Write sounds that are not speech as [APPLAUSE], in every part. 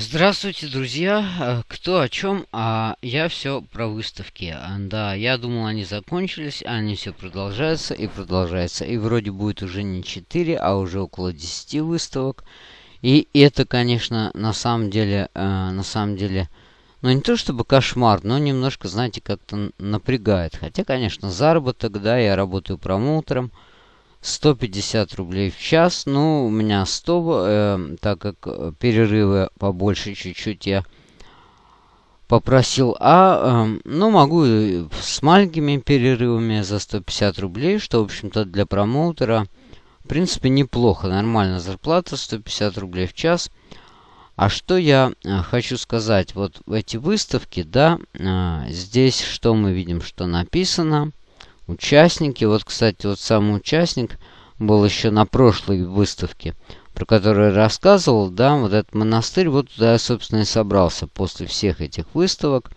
Здравствуйте, друзья! Э, кто о чем? А я все про выставки. А, да, я думал, они закончились, а они все продолжаются и продолжаются. И вроде будет уже не 4, а уже около 10 выставок. И это, конечно, на самом деле, э, на самом деле, ну не то чтобы кошмар, но немножко, знаете, как-то напрягает. Хотя, конечно, заработок, да, я работаю промоутером. 150 рублей в час. Ну, у меня 100, э, так как перерывы побольше чуть-чуть я попросил. А, э, ну, могу с маленькими перерывами за 150 рублей, что, в общем-то, для промоутера, в принципе, неплохо. Нормальная зарплата, 150 рублей в час. А что я э, хочу сказать, вот эти выставки, да, э, здесь что мы видим, что написано – участники. Вот, кстати, вот самый участник был еще на прошлой выставке, про которую я рассказывал, да, вот этот монастырь, вот туда я, собственно, и собрался после всех этих выставок.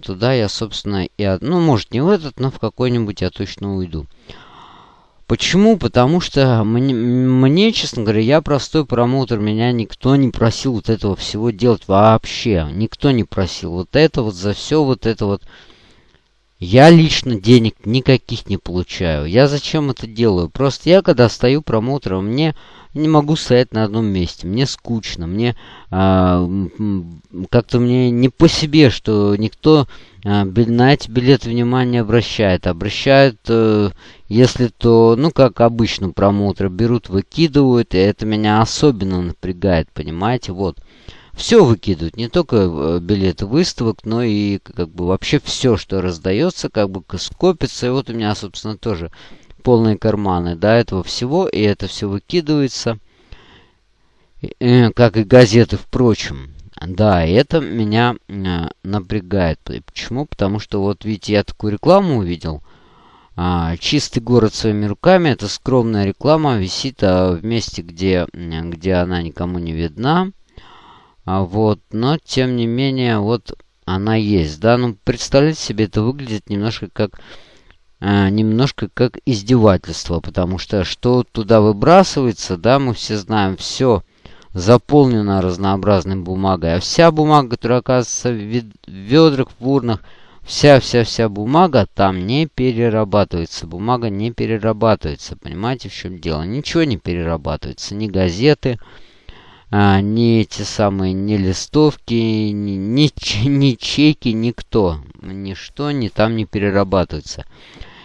Туда я, собственно, и... Ну, может, не в этот, но в какой-нибудь я точно уйду. Почему? Потому что мне, мне, честно говоря, я простой промоутер, меня никто не просил вот этого всего делать вообще. Никто не просил. Вот это вот за все вот это вот я лично денег никаких не получаю. Я зачем это делаю? Просто я, когда стою промоутером, мне не могу стоять на одном месте. Мне скучно. Мне а, как-то мне не по себе, что никто а, на эти билеты внимание обращает. Обращают, а, если то, ну, как обычно промоутеры берут, выкидывают. И это меня особенно напрягает, понимаете? Вот все выкидывают, не только э, билеты выставок, но и как бы вообще все, что раздается, как бы скопится. И вот у меня, собственно, тоже полные карманы до этого всего, и это все выкидывается, э, как и газеты, впрочем. Да, и это меня э, напрягает. Почему? Потому что вот видите, я такую рекламу увидел. А, чистый город своими руками. Это скромная реклама, висит а, в месте, где, где она никому не видна. А вот, но тем не менее, вот она есть, да. Ну, представляете себе, это выглядит немножко как э, немножко как издевательство, потому что что туда выбрасывается, да, мы все знаем, все заполнено разнообразной бумагой, а вся бумага, которая оказывается в ведрах, в урнах, вся-вся-вся бумага там не перерабатывается. Бумага не перерабатывается. Понимаете, в чем дело? Ничего не перерабатывается. Ни газеты, а, ни эти самые, ни листовки, ни, ни, [LAUGHS] ни чеки, никто, ничто не там не перерабатывается.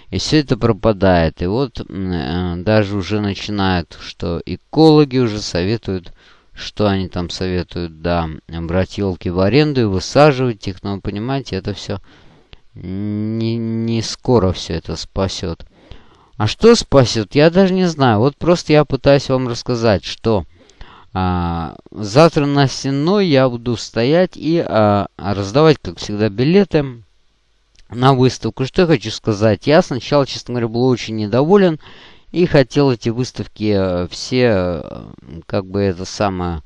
И все это пропадает. И вот э, даже уже начинают, что экологи уже советуют, что они там советуют, да, брать елки в аренду и высаживать их. Но, понимаете, это все не, не скоро все это спасет. А что спасет, я даже не знаю. Вот просто я пытаюсь вам рассказать, что а, завтра на стеной я буду стоять и а, раздавать, как всегда, билеты на выставку. Что я хочу сказать? Я сначала, честно говоря, был очень недоволен и хотел эти выставки э, все, э, как бы это самое,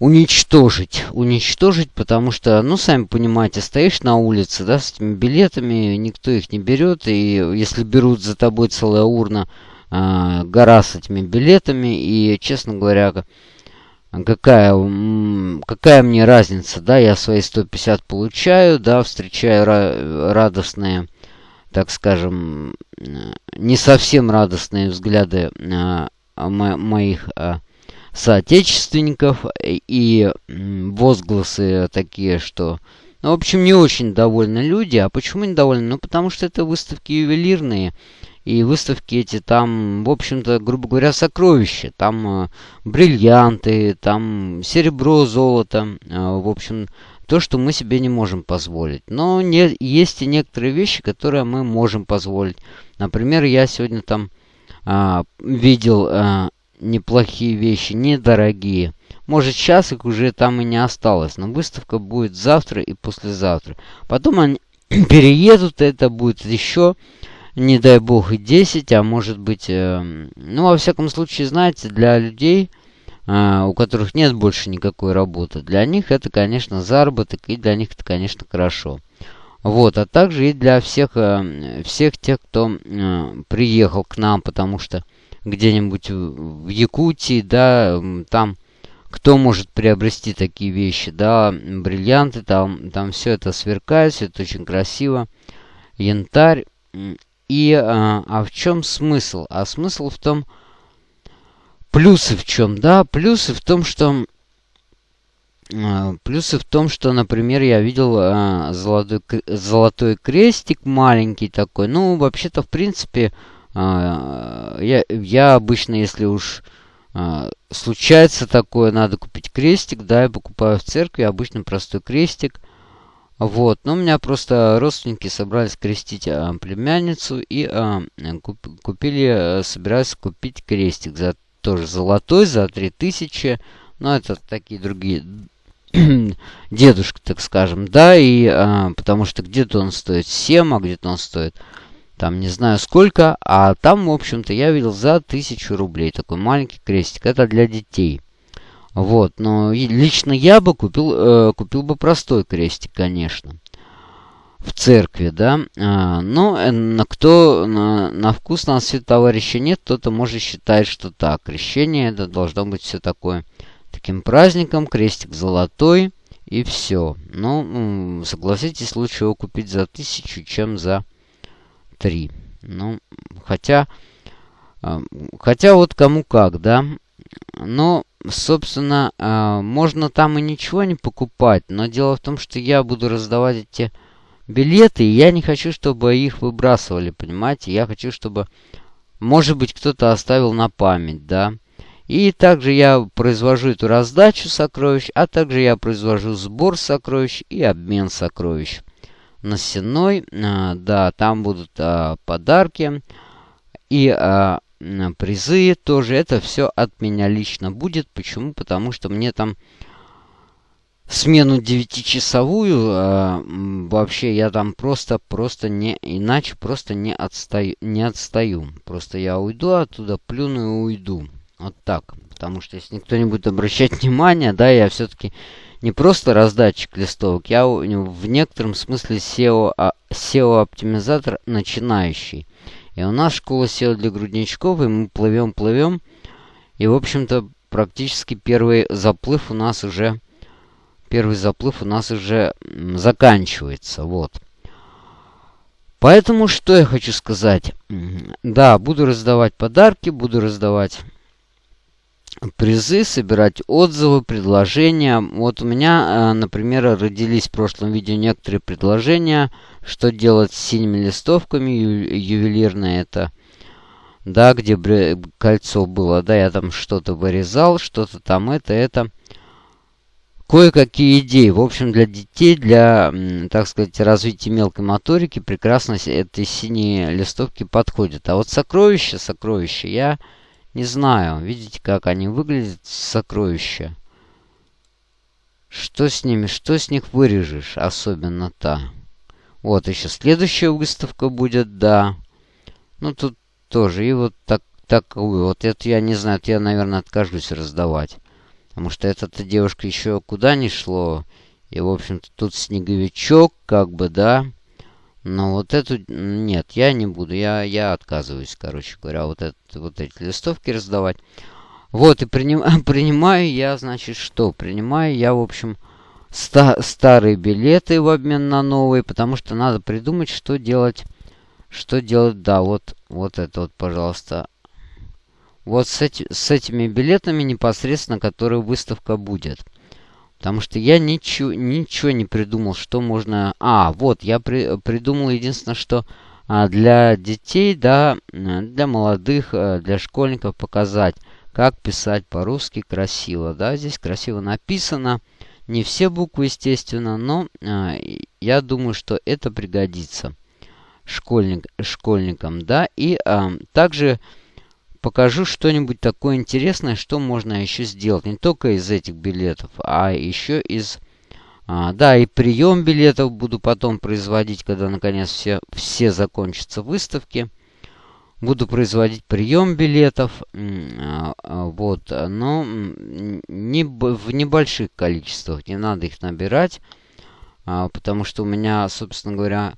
уничтожить. Уничтожить, потому что, ну, сами понимаете, стоишь на улице, да, с этими билетами, никто их не берет, и если берут за тобой целая урна, гора с этими билетами. И, честно говоря, какая, какая мне разница, да, я свои 150 получаю, да, встречаю радостные, так скажем, не совсем радостные взгляды э, мо моих соотечественников и возгласы такие, что... Ну, в общем, не очень довольны люди. А почему недовольны? Ну, потому что это выставки ювелирные. И выставки эти там, в общем-то, грубо говоря, сокровища. Там э, бриллианты, там серебро, золото. Э, в общем, то, что мы себе не можем позволить. Но не, есть и некоторые вещи, которые мы можем позволить. Например, я сегодня там э, видел э, неплохие вещи, недорогие. Может, сейчас их уже там и не осталось, но выставка будет завтра и послезавтра. Потом они [CLEARS THROAT] переедут, это будет еще не дай бог и 10, а может быть, э, ну, во всяком случае, знаете, для людей, э, у которых нет больше никакой работы, для них это, конечно, заработок, и для них это, конечно, хорошо. Вот, а также и для всех, э, всех тех, кто э, приехал к нам, потому что где-нибудь в Якутии, да, там кто может приобрести такие вещи, да, бриллианты, там, там все это сверкает, все это очень красиво, янтарь. И, а, а в чем смысл? А смысл в том, плюсы в чем, да, плюсы в том, что а, Плюсы в том, что, например, я видел а, золотой, золотой крестик маленький такой. Ну, вообще-то, в принципе, а, я, я обычно, если уж а, случается такое, надо купить крестик, да, я покупаю в церкви обычно простой крестик. Вот, но у меня просто родственники собрались крестить а, племянницу и а, куп, купили, а, собираются купить крестик за тоже золотой, за 3000. Но это такие другие [CLEARS THROAT] дедушка, так скажем, да, и а, потому что где-то он стоит 7, а где-то он стоит там не знаю сколько, а там, в общем-то, я видел за тысячу рублей такой маленький крестик. Это для детей. Вот, но лично я бы купил, э, купил бы простой крестик, конечно. В церкви, да. А, э, на кто на, на вкус на цвет товарища нет, кто-то может считать, что так. Крещение это должно быть все такое таким праздником, крестик золотой и все. Ну, согласитесь, лучше его купить за тысячу, чем за 3. Ну, хотя... А, хотя вот кому как, да. Но, собственно, а, можно там и ничего не покупать. Но дело в том, что я буду раздавать эти билеты, и я не хочу, чтобы их выбрасывали, понимаете? Я хочу, чтобы, может быть, кто-то оставил на память, да. И также я произвожу эту раздачу сокровищ, а также я произвожу сбор сокровищ и обмен сокровищ на Сенной. А, да, там будут а, подарки и призы тоже. Это все от меня лично будет. Почему? Потому что мне там смену 9-часовую а, вообще я там просто просто не иначе просто не отстаю не отстаю просто я уйду оттуда плюну и уйду вот так потому что если никто не будет обращать [LAUGHS] внимания да я все-таки не просто раздатчик листовок, я в некотором смысле SEO, SEO-оптимизатор начинающий. И у нас школа SEO для грудничков, и мы плывем-плывем. И, в общем-то, практически первый заплыв у нас уже... Первый заплыв у нас уже заканчивается, вот. Поэтому что я хочу сказать? Да, буду раздавать подарки, буду раздавать призы, собирать отзывы, предложения. Вот у меня, э, например, родились в прошлом видео некоторые предложения, что делать с синими листовками, ю ювелирное это, да, где кольцо было, да, я там что-то вырезал, что-то там это, это. Кое-какие идеи. В общем, для детей, для, так сказать, развития мелкой моторики прекрасно эти синие листовки подходят. А вот сокровища, сокровища я не знаю, видите, как они выглядят, сокровища. Что с ними, что с них вырежешь, особенно та. Вот, еще следующая выставка будет, да. Ну, тут тоже, и вот так, такую. Вот это я не знаю, это я, наверное, откажусь раздавать. Потому что эта девушка еще куда не шло. И, в общем-то, тут снеговичок, как бы, да. Но вот эту... Нет, я не буду. Я, я отказываюсь, короче говоря, вот, это, вот эти листовки раздавать. Вот, и приним, [LAUGHS] принимаю я, значит, что? Принимаю я, в общем, ста старые билеты в обмен на новые, потому что надо придумать, что делать. Что делать, да, вот, вот это вот, пожалуйста. Вот с, эти, с этими билетами непосредственно, которые выставка будет. Потому что я ничего, ничего не придумал, что можно... А, вот, я при, придумал единственное, что а, для детей, да, для молодых, а, для школьников показать, как писать по-русски красиво. Да, здесь красиво написано. Не все буквы, естественно, но а, я думаю, что это пригодится школьник, школьникам. Да, и а, также покажу что-нибудь такое интересное, что можно еще сделать. Не только из этих билетов, а еще из... А, да, и прием билетов буду потом производить, когда наконец все, все закончатся выставки. Буду производить прием билетов. А, а, вот, но не, в небольших количествах. Не надо их набирать. А, потому что у меня, собственно говоря,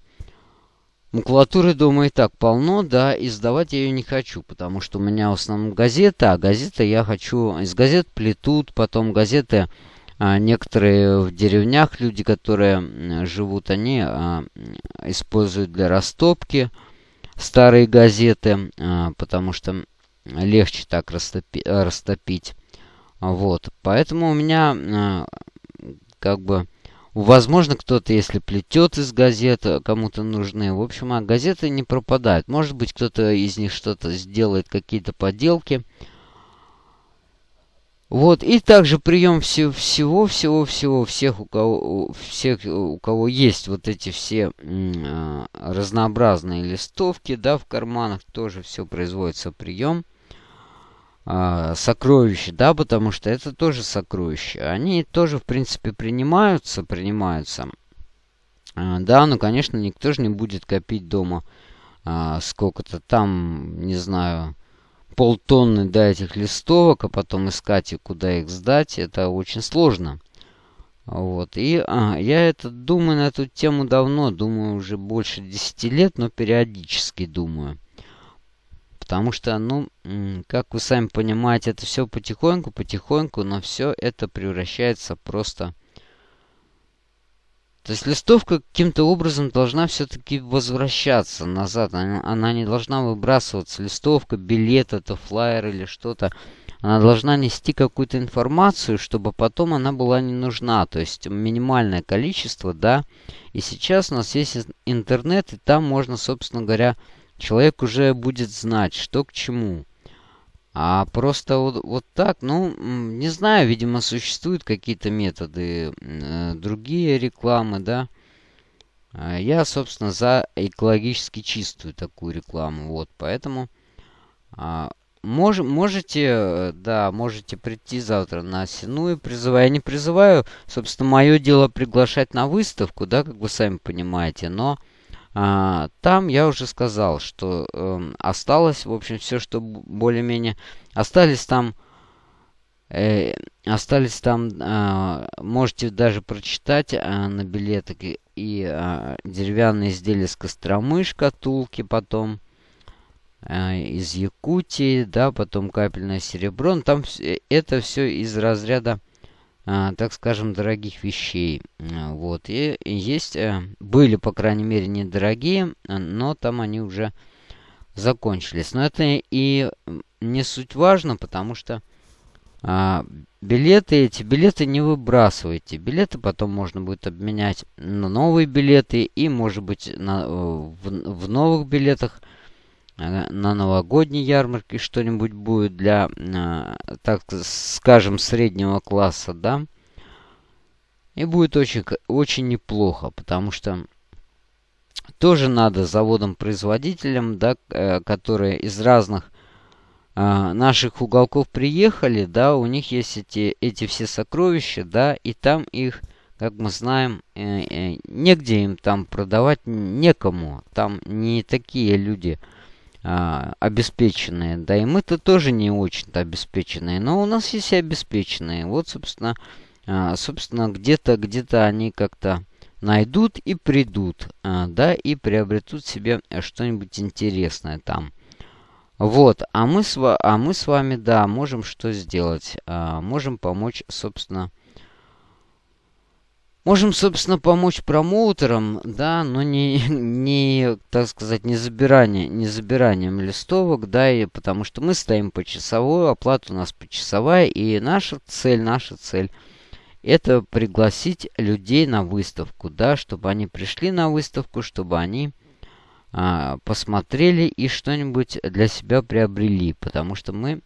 Макулатуры дома и так полно, да, и сдавать я ее не хочу, потому что у меня в основном газета, а газеты я хочу... Из газет плетут, потом газеты... А, некоторые в деревнях люди, которые живут, они а, используют для растопки старые газеты, а, потому что легче так растопи, растопить. Вот, поэтому у меня а, как бы Возможно, кто-то, если плетет из газет, э, кому-то нужны. В общем, а газеты не пропадают. Может быть, кто-то из них что-то сделает, какие-то поделки. Вот, и также прием всего, всего, всего, всего, всех, у кого, всех, у кого есть вот эти все э, разнообразные листовки, да, в карманах, тоже все производится прием а, сокровища, да, потому что это тоже сокровища. Они тоже, в принципе, принимаются, принимаются. А, да, ну, конечно, никто же не будет копить дома а, сколько-то там, не знаю, полтонны, да, этих листовок, а потом искать, и куда их сдать, это очень сложно. Вот, и а, я это думаю на эту тему давно, думаю уже больше 10 лет, но периодически думаю. Потому что, ну, как вы сами понимаете, это все потихоньку, потихоньку, но все это превращается просто... То есть листовка каким-то образом должна все-таки возвращаться назад. Она, не должна выбрасываться. Листовка, билет, это флайер или что-то. Она должна нести какую-то информацию, чтобы потом она была не нужна. То есть минимальное количество, да. И сейчас у нас есть интернет, и там можно, собственно говоря, человек уже будет знать, что к чему. А просто вот, вот так, ну, не знаю, видимо, существуют какие-то методы, э, другие рекламы, да. А я, собственно, за экологически чистую такую рекламу, вот, поэтому а, мож, можете, да, можете прийти завтра на Сину и призываю. Я не призываю, собственно, мое дело приглашать на выставку, да, как вы сами понимаете, но а, там я уже сказал, что э, осталось, в общем, все, что более-менее... Остались там... Э, остались там... Э, можете даже прочитать э, на билетах и, и э, деревянные изделия с Костромы, шкатулки потом э, из Якутии, да, потом капельное серебро. Но ну, там это все из разряда так скажем, дорогих вещей. А, вот. И есть, э, были, по крайней мере, недорогие, но там они уже закончились. Но это и не суть важно, потому что а, билеты, эти билеты не выбрасывайте. Билеты потом можно будет обменять на новые билеты и, может быть, на, в, в новых билетах на новогодней ярмарке что-нибудь будет для, а, так скажем, среднего класса, да. И будет очень, очень неплохо, потому что тоже надо заводам-производителям, да, э, которые из разных а, наших уголков приехали, да, у них есть эти, эти все сокровища, да, и там их, как мы знаем, э, э, негде им там продавать, некому. Там не такие люди, а, обеспеченные. Да и мы-то тоже не очень-то обеспеченные. Но у нас есть и обеспеченные. Вот, собственно, а, собственно где-то где-то они как-то найдут и придут. А, да, и приобретут себе что-нибудь интересное там. Вот, а мы, с, а мы с вами, да, можем что сделать? А, можем помочь, собственно, Можем, собственно, помочь промоутерам, да, но не, не так сказать, не, забирание, не забиранием листовок, да, и потому что мы стоим по часовой, оплата у нас почасовая, и наша цель, наша цель это пригласить людей на выставку, да, чтобы они пришли на выставку, чтобы они а, посмотрели и что-нибудь для себя приобрели, потому что мы,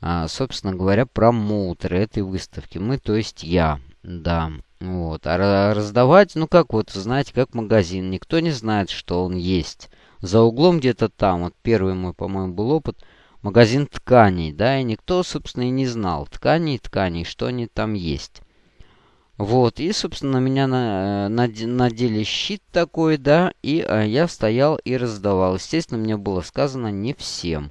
а, собственно говоря, промоутеры этой выставки, мы, то есть я, да. Вот. А раздавать, ну как вот, знаете, как магазин. Никто не знает, что он есть. За углом где-то там, вот первый мой, по-моему, был опыт, магазин тканей, да, и никто, собственно, и не знал тканей, тканей, что они там есть. Вот, и, собственно, меня на, на, надели щит такой, да, и а, я стоял и раздавал. Естественно, мне было сказано не всем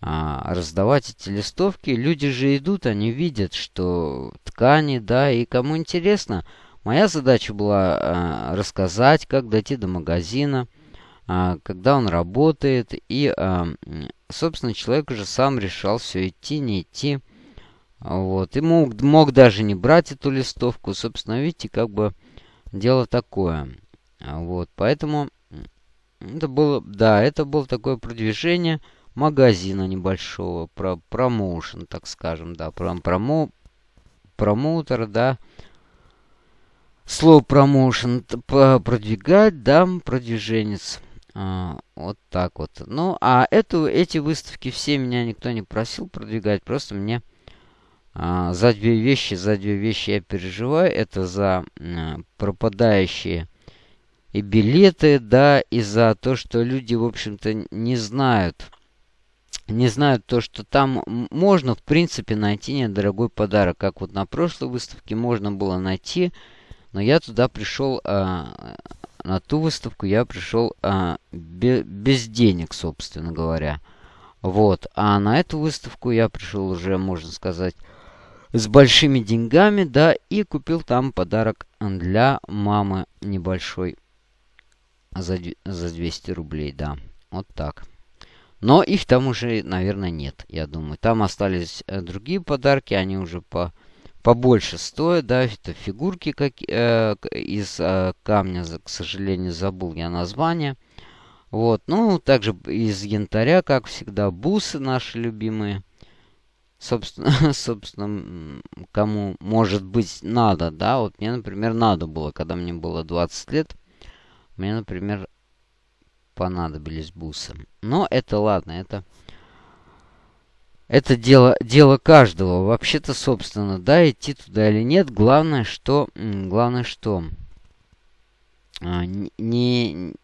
а, раздавать эти листовки. Люди же идут, они видят, что ткани, да, и кому интересно. Моя задача была а, рассказать, как дойти до магазина, а, когда он работает. И, а, собственно, человек уже сам решал все идти, не идти. Вот. И мог, мог даже не брать эту листовку. Собственно, видите, как бы дело такое. Вот. Поэтому это было, да, это было такое продвижение магазина небольшого, про промоушен, так скажем, да, про промо, промоутер, да. Слово промоушен продвигать, да, продвиженец. А, вот так вот. Ну, а эту, эти выставки все меня никто не просил продвигать. Просто мне а, за две вещи, за две вещи я переживаю. Это за а, пропадающие и билеты, да, и за то, что люди, в общем-то, не знают. Не знают то, что там можно, в принципе, найти недорогой подарок. Как вот на прошлой выставке можно было найти. Но я туда пришел а, на ту выставку я пришел а, бе без денег, собственно говоря. Вот. А на эту выставку я пришел уже, можно сказать, с большими деньгами, да, и купил там подарок для мамы небольшой за, за 200 рублей, да. Вот так. Но их там уже, наверное, нет, я думаю. Там остались э, другие подарки, они уже по побольше стоят, да, это фигурки как, э, из э, камня, к сожалению, забыл я название. Вот, ну, также из янтаря, как всегда, бусы наши любимые. Собственно, [LAUGHS] собственно, кому, может быть, надо, да, вот мне, например, надо было, когда мне было 20 лет, мне, например, понадобились бусы. Но это ладно, это это дело, дело каждого. Вообще-то, собственно, да, идти туда или нет. Главное, что... Главное, что... А, не...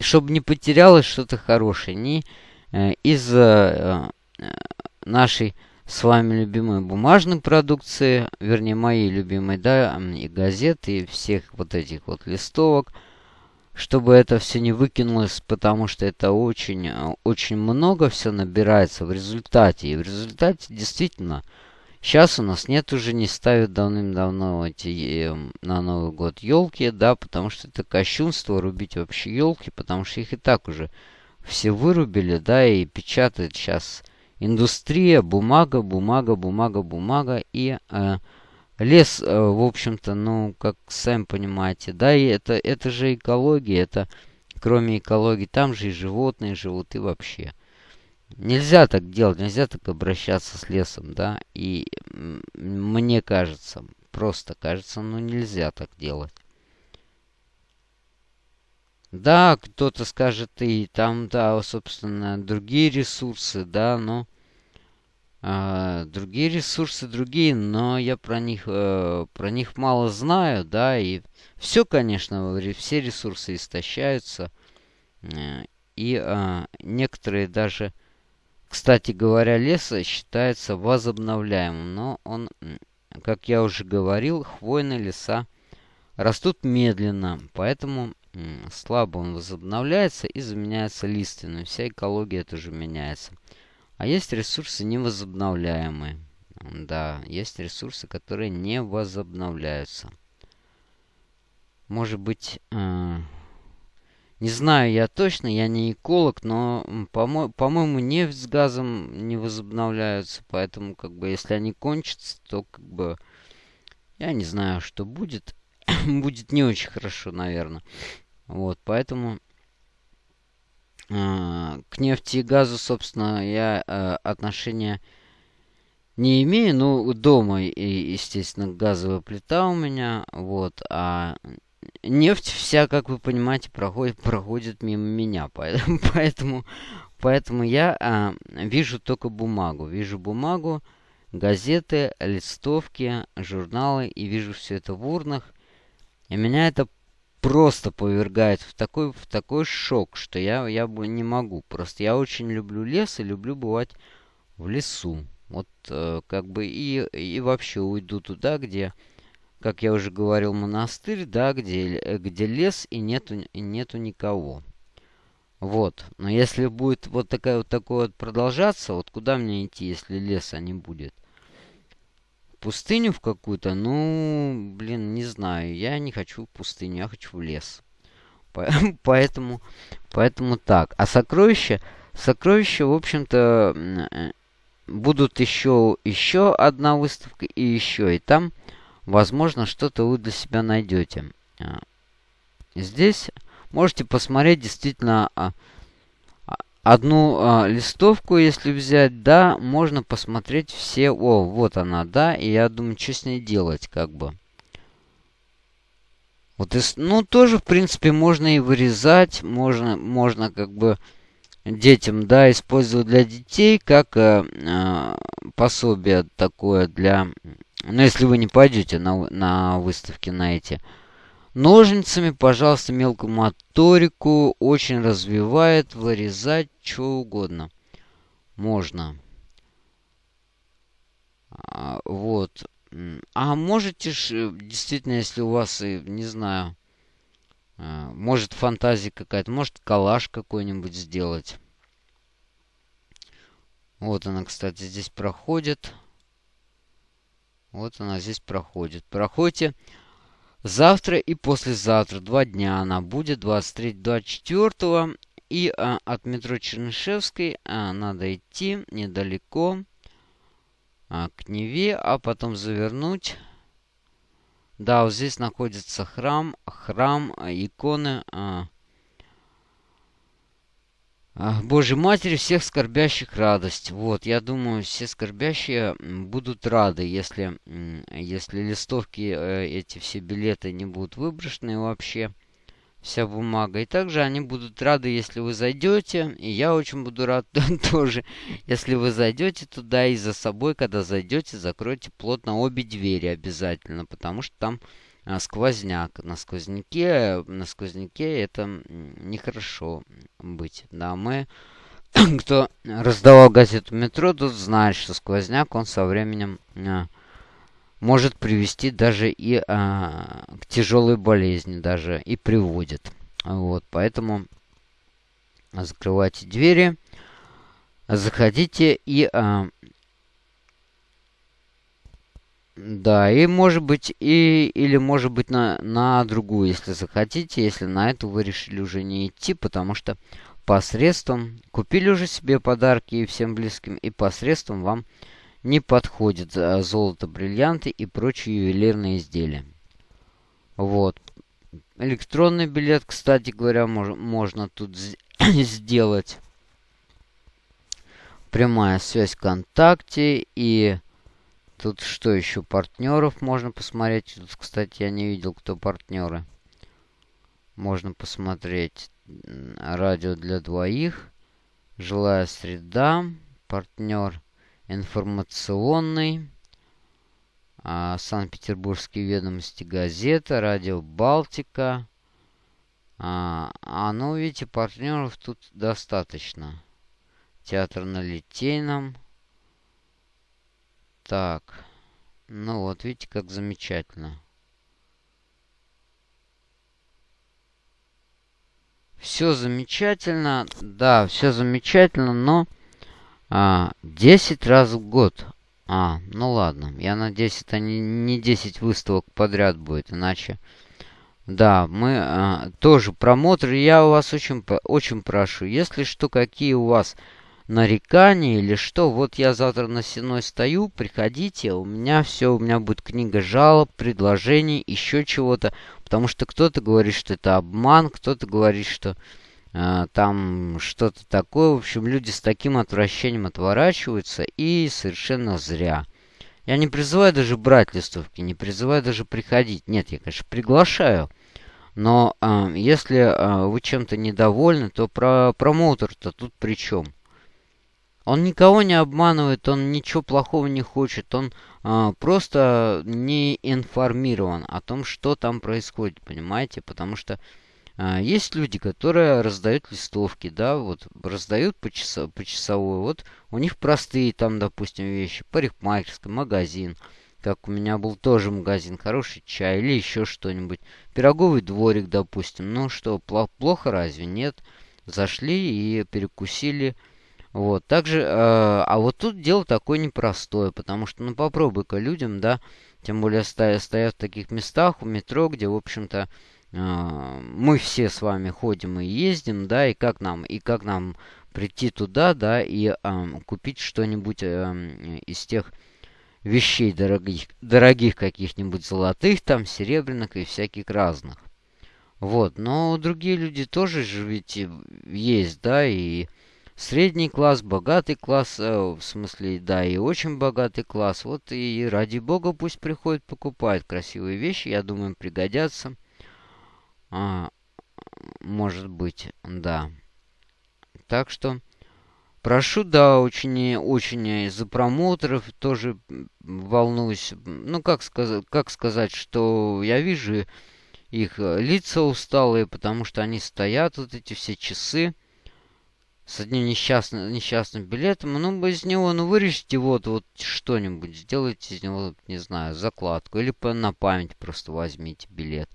Чтобы не потерялось что-то хорошее. Не э, из э, нашей с вами любимой бумажной продукции, вернее, моей любимой, да, и газеты, и всех вот этих вот листовок – чтобы это все не выкинулось, потому что это очень, э, очень много все набирается в результате. И в результате действительно сейчас у нас нет уже, не ставят давным-давно эти э, на Новый год елки, да, потому что это кощунство рубить вообще елки, потому что их и так уже все вырубили, да, и печатают сейчас индустрия, бумага, бумага, бумага, бумага и... Э, Лес, э, в общем-то, ну, как сами понимаете, да, и это, это же экология, это, кроме экологии, там же и животные живут, и вообще. Нельзя так делать, нельзя так обращаться с лесом, да, и мне кажется, просто кажется, ну, нельзя так делать. Да, кто-то скажет, и там, да, собственно, другие ресурсы, да, но... А, другие ресурсы другие, но я про них, э, про них мало знаю, да, и все, конечно, все ресурсы истощаются. Э, и э, некоторые даже, кстати говоря, леса считается возобновляемым, но он, как я уже говорил, хвойные леса растут медленно, поэтому слабо он возобновляется и заменяется лиственным. Вся экология тоже меняется. А есть ресурсы невозобновляемые. Да, есть ресурсы, которые не возобновляются. Может быть, э, не знаю я точно, я не эколог, но, по-моему, по нефть с газом не возобновляются. Поэтому, как бы, если они кончатся, то, как бы, я не знаю, что будет. [COUGHS] будет не очень хорошо, наверное. Вот, поэтому к нефти и газу, собственно, я а, отношения не имею. Ну, дома, естественно, газовая плита у меня. Вот. А нефть вся, как вы понимаете, проходит, проходит мимо меня. [LAUGHS] Поэтому, поэтому, поэтому я а, вижу только бумагу. Вижу бумагу, газеты, листовки, журналы. И вижу все это в урнах. И меня это просто повергает в такой, в такой шок, что я, я бы не могу. Просто я очень люблю лес и люблю бывать в лесу. Вот э, как бы и, и вообще уйду туда, где, как я уже говорил, монастырь, да, где, где лес и нету, и нету никого. Вот. Но если будет вот такая вот такое вот продолжаться, вот куда мне идти, если леса не будет? пустыню в какую-то, ну, знаю. Я не хочу пустыню, я хочу в лес. [LAUGHS] Поэтому, поэтому так. А сокровища, сокровища, в общем-то, будут еще, еще одна выставка и еще. И там, возможно, что-то вы для себя найдете. А, здесь можете посмотреть действительно а, а, одну а, листовку, если взять, да, можно посмотреть все. О, вот она, да, и я думаю, что с ней делать, как бы. Вот, ну, тоже, в принципе, можно и вырезать, можно, можно как бы детям, да, использовать для детей, как э, э, пособие такое для... Ну, если вы не пойдете на, на выставки на эти. Ножницами, пожалуйста, мелкую моторику очень развивает, вырезать, что угодно. Можно. А, вот. А можете ж, э, действительно, если у вас, не знаю, э, может фантазия какая-то, может коллаж какой-нибудь сделать. Вот она, кстати, здесь проходит. Вот она здесь проходит. Проходите завтра и послезавтра. Два дня она будет, 23-24. И а, от метро Чернышевской а, надо идти недалеко а, к Неве, а потом завернуть. Да, вот здесь находится храм, храм, а, иконы а, а, Божьей Матери всех скорбящих радость. Вот, я думаю, все скорбящие будут рады, если, если листовки, э, эти все билеты не будут выброшены вообще вся бумага. И также они будут рады, если вы зайдете. И я очень буду рад [LAUGHS] тоже, если вы зайдете туда и за собой, когда зайдете, закройте плотно обе двери обязательно, потому что там а, сквозняк. На сквозняке, на сквозняке это нехорошо быть. Да, мы, [CLEARS THROAT] кто раздавал газету метро, тут знает, что сквозняк, он со временем а, может привести даже и а, к тяжелой болезни, даже и приводит. Вот, поэтому закрывайте двери, заходите и... А, да, и может быть, и, или может быть на, на другую, если захотите, если на эту вы решили уже не идти, потому что посредством, купили уже себе подарки и всем близким, и посредством вам не подходит золото, бриллианты и прочие ювелирные изделия. Вот. Электронный билет, кстати говоря, мож, можно тут [COUGHS] сделать. Прямая связь ВКонтакте и тут что еще? Партнеров можно посмотреть. Тут, кстати, я не видел, кто партнеры. Можно посмотреть радио для двоих. Жилая среда. Партнер информационный, а, Санкт-Петербургские ведомости газета, радио Балтика. А, а, ну, видите, партнеров тут достаточно. Театр на Литейном. Так. Ну вот, видите, как замечательно. Все замечательно. Да, все замечательно, но... А, 10 раз в год. А, ну ладно. Я надеюсь, это не, не 10 выставок подряд будет, иначе... Да, мы а, тоже промотор. Я у вас очень, очень прошу, если что, какие у вас нарекания или что, вот я завтра на стеной стою, приходите, у меня все, у меня будет книга жалоб, предложений, еще чего-то, потому что кто-то говорит, что это обман, кто-то говорит, что а, там что-то такое. В общем, люди с таким отвращением отворачиваются и совершенно зря. Я не призываю даже брать листовки, не призываю даже приходить. Нет, я, конечно, приглашаю. Но э, если э, вы чем-то недовольны, то про промоутер-то тут при чем? Он никого не обманывает, он ничего плохого не хочет, он э, просто не информирован о том, что там происходит, понимаете? Потому что а, есть люди, которые раздают листовки, да, вот раздают по, часа, по часовой. Вот у них простые там, допустим, вещи. Парикмахерская, магазин. Как у меня был тоже магазин, хороший чай или еще что-нибудь. Пироговый дворик, допустим. Ну что, плохо разве? Нет. Зашли и перекусили. Вот, также, э, а вот тут дело такое непростое, потому что, ну, попробуй-ка людям, да, тем более стоя, стоят в таких местах, у метро, где, в общем-то, мы все с вами ходим и ездим, да, и как нам, и как нам прийти туда, да, и э, купить что-нибудь э, из тех вещей дорогих, дорогих каких-нибудь золотых, там, серебряных и всяких разных. Вот, но другие люди тоже же ведь есть, да, и средний класс, богатый класс, э, в смысле, да, и очень богатый класс. Вот и ради бога пусть приходят, покупают красивые вещи, я думаю, пригодятся. А, может быть, да. Так что прошу, да, очень, очень из-за промоутеров тоже волнуюсь. Ну, как сказать, как сказать, что я вижу их лица усталые, потому что они стоят вот эти все часы с одним несчастным, несчастным билетом, ну, из него, ну, вырежьте вот, вот что-нибудь, сделайте из него, не знаю, закладку, или на память просто возьмите билет.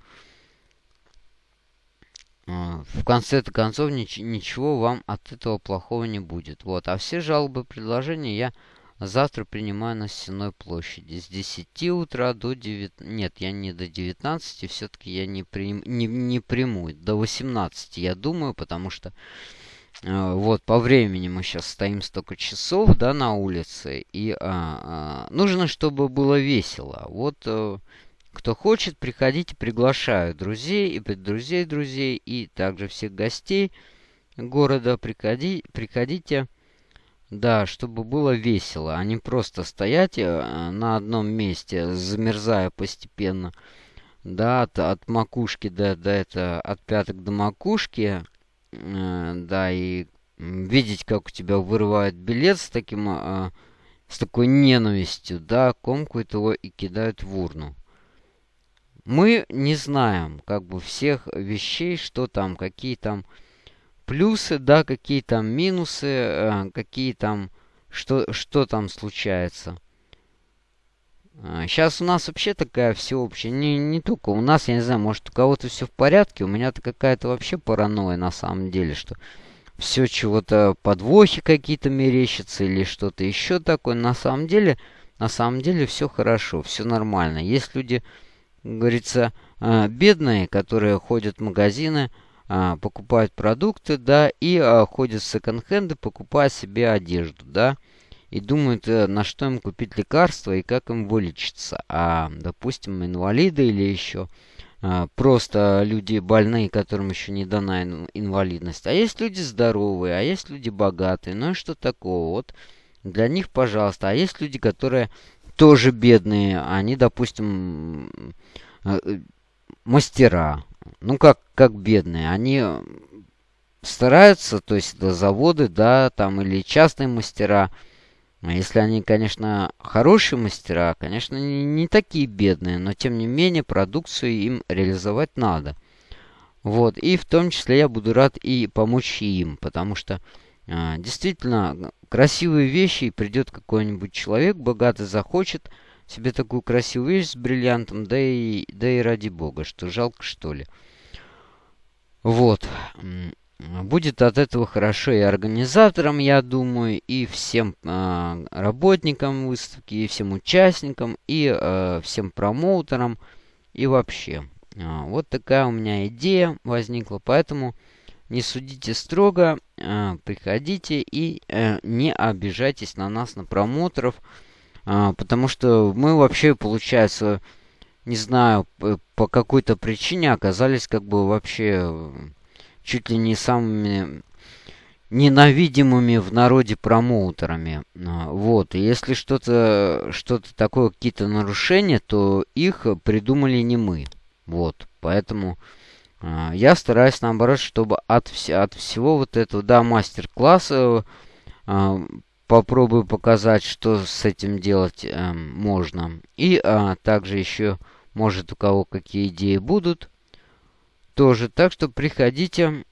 В конце-то концов, нич ничего вам от этого плохого не будет. Вот, а все жалобы, предложения я завтра принимаю на Стенной площади. С 10 утра до 9... Нет, я не до 19, все-таки я не, прим... не, не приму. До 18 я думаю, потому что Э, вот, по времени мы сейчас стоим столько часов, да, на улице. И а, а, нужно, чтобы было весело. Вот, а, кто хочет, приходите, приглашаю друзей и друзей друзей, и также всех гостей города. Приходи, приходите, да, чтобы было весело, а не просто стоять э, на одном месте, замерзая постепенно. Да, от, от макушки до, до это, от пяток до макушки Э, да, и видеть, как у тебя вырывают билет с таким, а, с такой ненавистью, да, комкают его и кидают в урну. Мы не знаем, как бы, всех вещей, что там, какие там плюсы, да, какие там минусы, э, какие там, что, что там случается. Сейчас а, у нас вообще такая всеобщая, не, не только у нас, я не знаю, может у кого-то все в порядке, у меня-то какая-то вообще паранойя на самом деле, что все чего-то подвохи какие-то мерещатся или что-то еще такое. На самом деле, на самом деле все хорошо, все нормально. Есть люди, говорится, а, бедные, которые ходят в магазины, а, покупают продукты, да, и ходят в секонд-хенды, покупая себе одежду, да и думают, э, на что им купить лекарства и как им вылечиться. А, допустим, инвалиды или еще а, просто люди больные, которым еще не дана инвалидность. А есть люди здоровые, а есть люди богатые. Ну и что такого? Вот для них, пожалуйста. А есть люди, которые тоже бедные. Они, допустим, э, мастера. Ну, как, как бедные. Они стараются, то есть это заводы, да, там, или частные мастера, а если они, конечно, хорошие мастера, конечно, не, не такие бедные, но тем не менее продукцию им реализовать надо. Вот, и в том числе я буду рад и помочь им, потому что действительно красивые вещи, и придет какой-нибудь человек богатый, захочет себе такую красивую вещь с бриллиантом, да и, да и ради бога, что жалко что ли. Вот. Будет от этого хорошо и организаторам, я думаю, и всем э, работникам выставки, и всем участникам, и э, всем промоутерам, и вообще. Вот такая у меня идея возникла, поэтому не судите строго, э, приходите и э, не обижайтесь на нас, на промоутеров, э, потому что мы вообще, получается, не знаю, по какой-то причине оказались как бы вообще чуть ли не самыми ненавидимыми в народе промоутерами. А, вот, если что-то что такое, какие-то нарушения, то их придумали не мы. Вот, поэтому я стараюсь, наоборот, чтобы от, вс от всего вот этого, да, мастер-класса э, попробую показать, что с этим делать э, можно. И э, также еще, может, у кого какие идеи будут, тоже. Так что приходите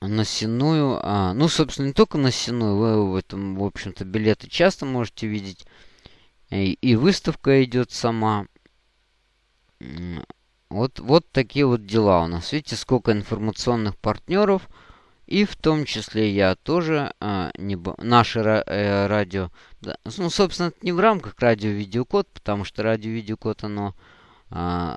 на Синую. А, ну, собственно, не только на Синую. Вы в этом, в общем-то, билеты часто можете видеть. И, и выставка идет сама. Вот, вот такие вот дела у нас. Видите, сколько информационных партнеров. И в том числе я тоже, а, не, наше э, радио, да, ну, собственно, это не в рамках радио-видеокод, потому что радио-видеокод, оно а,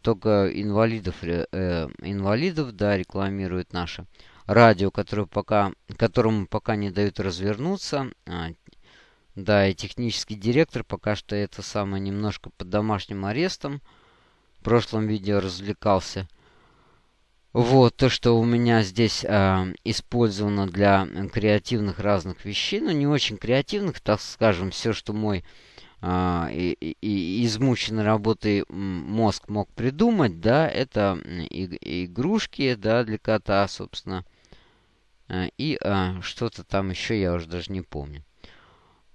только инвалидов, э, инвалидов, да, рекламирует наше радио, которое пока, которому пока не дают развернуться. А, да, и технический директор пока что это самое немножко под домашним арестом. В прошлом видео развлекался. Вот, то, что у меня здесь э, использовано для креативных разных вещей, ну, не очень креативных, так скажем, все, что мой э, и, и, измученной работой мозг мог придумать, да, это и, игрушки, да, для кота, собственно, э, и э, что-то там еще, я уже даже не помню.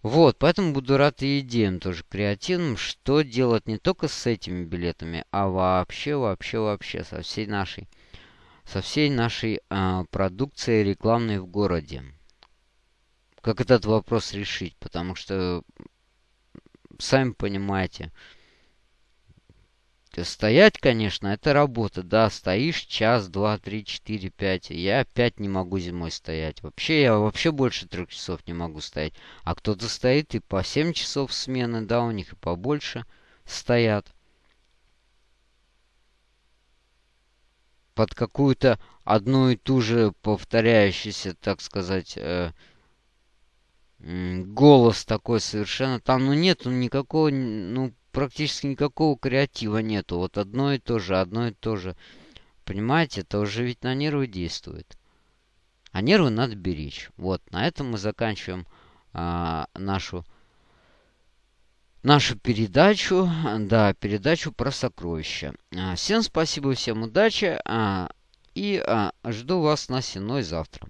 Вот, поэтому буду рад и идеям тоже креативным, что делать не только с этими билетами, а вообще, вообще, вообще со всей нашей, со всей нашей а, продукцией рекламной в городе. Как этот вопрос решить, потому что, сами понимаете, Стоять, конечно, это работа, да, стоишь час, два, три, четыре, пять. Я опять не могу зимой стоять. Вообще, я вообще больше трех часов не могу стоять. А кто-то стоит и по семь часов смены, да, у них и побольше стоят. Под какую-то одну и ту же повторяющуюся, так сказать, э, голос такой совершенно. Там, ну, нету никакого, ну, практически никакого креатива нету. Вот одно и то же, одно и то же. Понимаете, это уже ведь на нервы действует. А нервы надо беречь. Вот, на этом мы заканчиваем а, нашу нашу передачу, да, передачу про сокровища. А, всем спасибо, всем удачи, а, и а, жду вас на Сеной завтра.